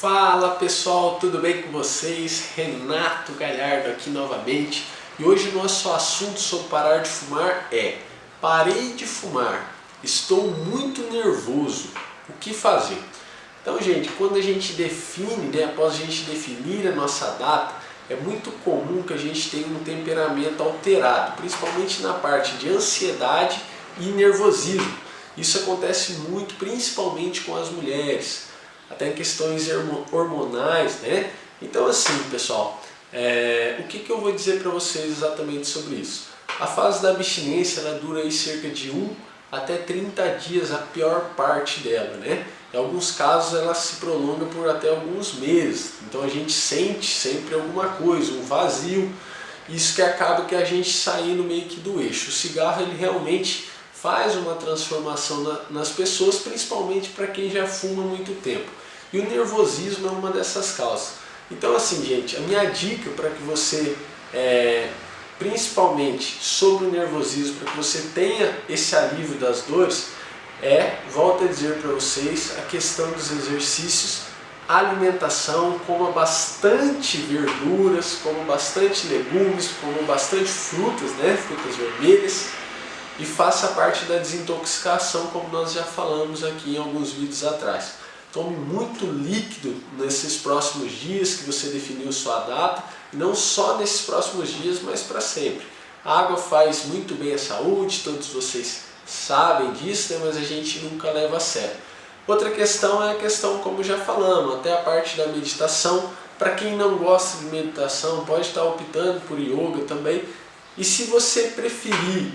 Fala pessoal, tudo bem com vocês? Renato Galhardo aqui novamente e hoje o nosso assunto sobre parar de fumar é Parei de fumar, estou muito nervoso, o que fazer? Então gente, quando a gente define, né, após a gente definir a nossa data, é muito comum que a gente tenha um temperamento alterado, principalmente na parte de ansiedade e nervosismo. Isso acontece muito, principalmente com as mulheres até questões hormonais, né? Então assim, pessoal, é, o que, que eu vou dizer para vocês exatamente sobre isso? A fase da abstinência ela dura aí cerca de 1 até 30 dias, a pior parte dela, né? Em alguns casos ela se prolonga por até alguns meses, então a gente sente sempre alguma coisa, um vazio, isso que acaba que a gente saindo meio que do eixo. O cigarro ele realmente faz uma transformação na, nas pessoas, principalmente para quem já fuma muito tempo. E o nervosismo é uma dessas causas. Então assim, gente, a minha dica para que você, é, principalmente sobre o nervosismo, para que você tenha esse alívio das dores, é, volto a dizer para vocês, a questão dos exercícios, alimentação, coma bastante verduras, coma bastante legumes, coma bastante frutas, né, frutas vermelhas, e faça parte da desintoxicação, como nós já falamos aqui em alguns vídeos atrás. Tome muito líquido nesses próximos dias que você definiu sua data, não só nesses próximos dias, mas para sempre. A água faz muito bem à saúde, todos vocês sabem disso, né? mas a gente nunca leva a sério. Outra questão é a questão, como já falamos, até a parte da meditação. Para quem não gosta de meditação, pode estar optando por yoga também. E se você preferir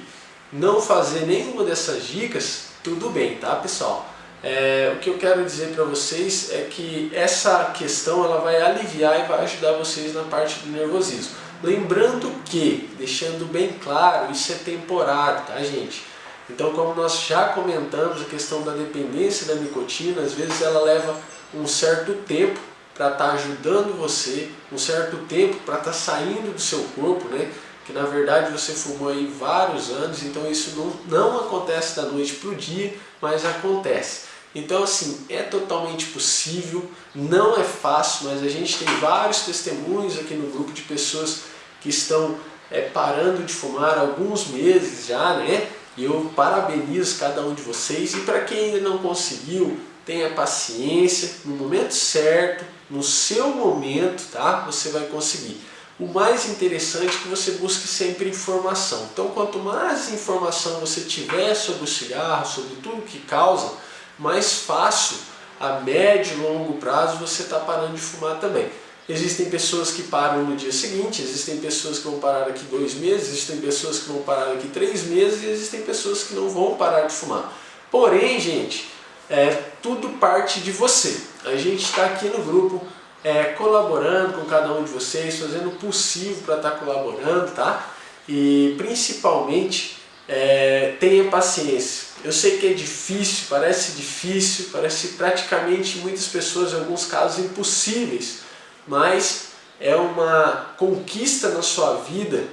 não fazer nenhuma dessas dicas, tudo bem, tá pessoal? É, o que eu quero dizer para vocês é que essa questão ela vai aliviar e vai ajudar vocês na parte do nervosismo. Lembrando que, deixando bem claro, isso é temporário, tá gente? Então como nós já comentamos, a questão da dependência da nicotina, às vezes ela leva um certo tempo para estar tá ajudando você, um certo tempo para estar tá saindo do seu corpo, né? Que na verdade você fumou aí vários anos, então isso não, não acontece da noite para o dia, mas acontece. Então assim, é totalmente possível, não é fácil, mas a gente tem vários testemunhos aqui no grupo de pessoas que estão é, parando de fumar há alguns meses já, né? E eu parabenizo cada um de vocês e para quem ainda não conseguiu, tenha paciência, no momento certo, no seu momento, tá? Você vai conseguir. O mais interessante é que você busque sempre informação. Então quanto mais informação você tiver sobre o cigarro, sobre tudo que causa, mais fácil, a médio e longo prazo, você está parando de fumar também. Existem pessoas que param no dia seguinte, existem pessoas que vão parar daqui dois meses, existem pessoas que vão parar daqui três meses e existem pessoas que não vão parar de fumar. Porém, gente, é, tudo parte de você. A gente está aqui no grupo é, colaborando com cada um de vocês, fazendo o possível para estar tá colaborando, tá? E principalmente é, tenha paciência. Eu sei que é difícil, parece difícil, parece praticamente muitas pessoas, em alguns casos, impossíveis, mas é uma conquista na sua vida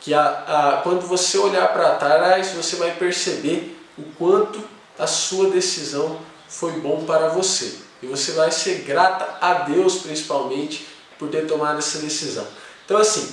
que a, a, quando você olhar para trás, você vai perceber o quanto a sua decisão foi bom para você. E você vai ser grata a Deus, principalmente, por ter tomado essa decisão. Então, assim,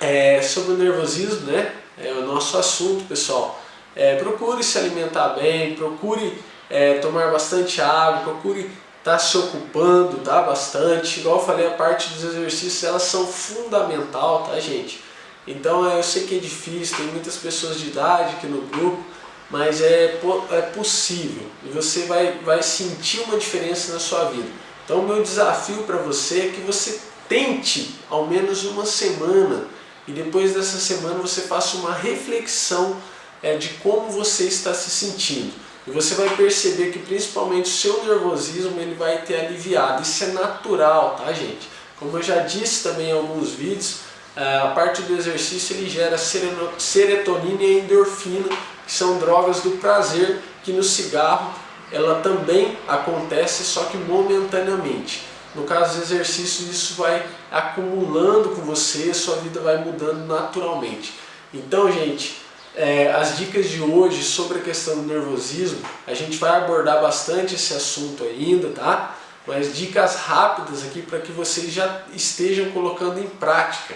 é, sobre o nervosismo, né? É o nosso assunto, pessoal. É, procure se alimentar bem, procure é, tomar bastante água, procure estar tá se ocupando tá, bastante. Igual eu falei, a parte dos exercícios, elas são fundamental, tá gente? Então eu sei que é difícil, tem muitas pessoas de idade aqui no grupo, mas é, é possível e você vai, vai sentir uma diferença na sua vida. Então meu desafio para você é que você tente ao menos uma semana e depois dessa semana você faça uma reflexão é, de como você está se sentindo. E você vai perceber que principalmente o seu nervosismo ele vai ter aliviado. Isso é natural, tá gente? Como eu já disse também em alguns vídeos, é, a parte do exercício ele gera serotonina e endorfina, que são drogas do prazer, que no cigarro ela também acontece, só que momentaneamente. No caso dos exercícios, isso vai acumulando com você, sua vida vai mudando naturalmente. Então, gente, é, as dicas de hoje sobre a questão do nervosismo, a gente vai abordar bastante esse assunto ainda, tá? mas dicas rápidas aqui para que vocês já estejam colocando em prática.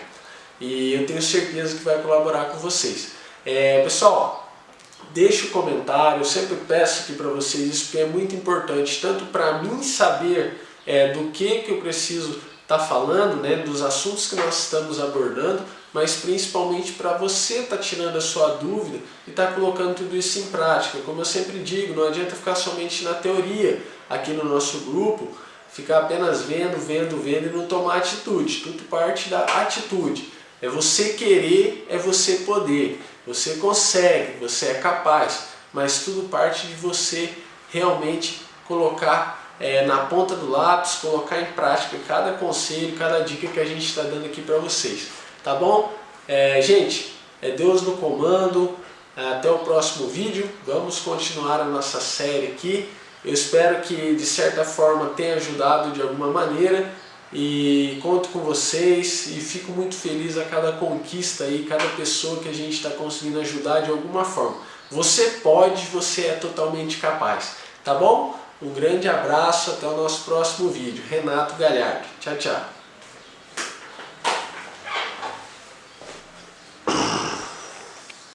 E eu tenho certeza que vai colaborar com vocês. É, pessoal, deixe o um comentário, eu sempre peço aqui para vocês, isso é muito importante, tanto para mim saber é, do que, que eu preciso estar tá falando, né, dos assuntos que nós estamos abordando, mas principalmente para você estar tá tirando a sua dúvida e estar tá colocando tudo isso em prática. Como eu sempre digo, não adianta ficar somente na teoria aqui no nosso grupo, ficar apenas vendo, vendo, vendo e não tomar atitude. Tudo parte da atitude. É você querer, é você poder. Você consegue, você é capaz, mas tudo parte de você realmente colocar é, na ponta do lápis, colocar em prática cada conselho, cada dica que a gente está dando aqui para vocês. Tá bom? É, gente, é Deus no comando. Até o próximo vídeo. Vamos continuar a nossa série aqui. Eu espero que de certa forma tenha ajudado de alguma maneira e conto com vocês e fico muito feliz a cada conquista aí, cada pessoa que a gente está conseguindo ajudar de alguma forma. Você pode, você é totalmente capaz, tá bom? Um grande abraço, até o nosso próximo vídeo. Renato Galhardo. Tchau, tchau.